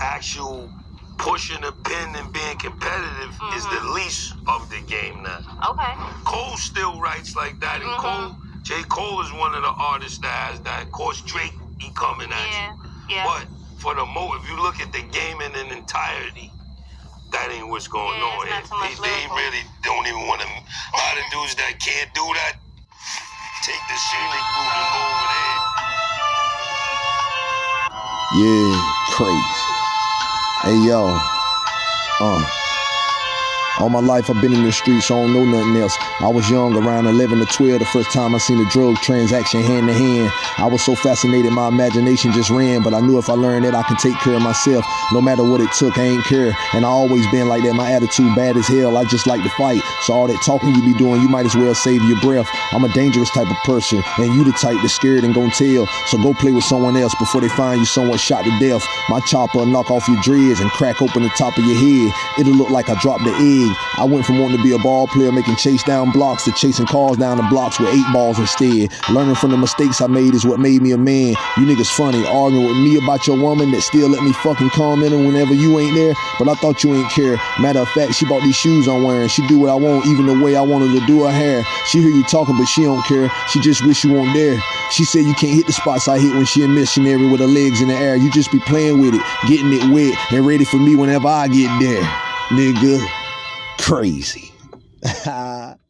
actual pushing the pin and being competitive is the least of the game now. Okay. Cole still writes like that, and Mhm. Cole, J. Cole is one of the artists that has that. Of course, Drake, he coming at Yeah. you. Yeah. But for the mo, if you look at the game in an entirety, that ain't what's going Yeah, on. it's not And too much they, they really don't even want to. A lot of dudes that can't do that take the scenic route and go over there. Yeah, crazy. Hey yo, uh. All my life I've been in the streets, so I don't know nothing else. I was young, around 11 to 12, the first time I seen a drug transaction hand to hand. I was so fascinated, my imagination just ran. But I knew if I learned that I can take care of myself, no matter what it took, I ain't care. And I always been like that. My attitude bad as hell. I just like to fight. So all that talking you be doing, you might as well save your breath. I'm a dangerous type of person, and you the type that's scared and gon' tell. So go play with someone else before they find you someone shot to death. My chopper knock off your dreads and crack open the top of your head. It'll look like I dropped the egg. I went from wanting to be a ball player, making chase down blocks, to chasing cars down the blocks with eight balls instead. Learning from the mistakes I made is what made me a man. You niggas funny, arguing with me about your woman that still let me fucking comment her whenever you ain't there. But I thought you ain't care. Matter of fact, she bought these shoes I'm wearing. She do what I want, even the way I wanted to do her hair. She hear you talking, but she don't care. She just wish you weren't there. She said you can't hit the spots I hit when she a missionary with her legs in the air. You just be playing with it, getting it wet, and ready for me whenever I get there. Nigga, crazy.